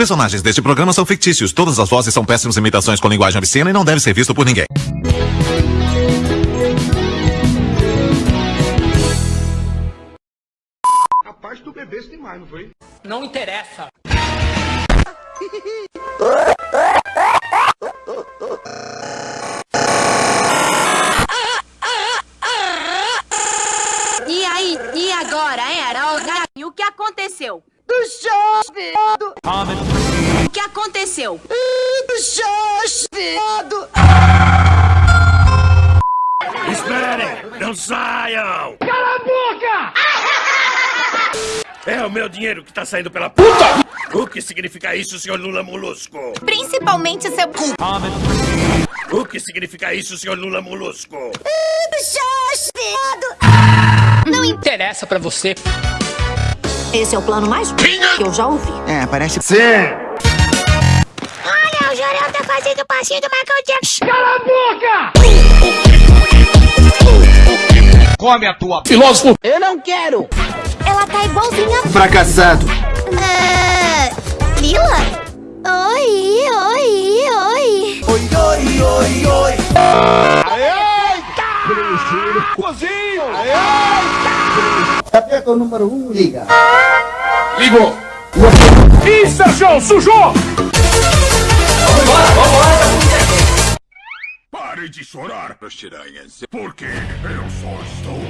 personagens deste programa são fictícios. Todas as vozes são péssimas imitações com linguagem obscena e não deve ser visto por ninguém. A parte do bebê demais, não foi? Não interessa. E aí, e agora era E o que aconteceu? Do show, viado! O que aconteceu? Do show, viado! Esperem! Não saiam! Cala a boca! É o meu dinheiro que tá saindo pela puta! O que significa isso, senhor Lula Molusco? Principalmente seu cu. O que significa isso, senhor Lula Molusco? Viado! Não interessa pra você. Esse é o plano mais que eu já ouvi. É, parece... Sim! Olha, o Jorel tá fazendo o passinho do Michael Jackson. Cala a boca! Come a tua. Filósofo! Eu não quero! Ela tá igualzinha. Fracassado. Ah, Lila? Oi, oi, oi. Oi, oi, oi, oi. Cozinho! Aperta o número 1, um, liga. Ligou! Ih, Sérgio, sujou! Pare de chorar, piranhas, porque eu só estou.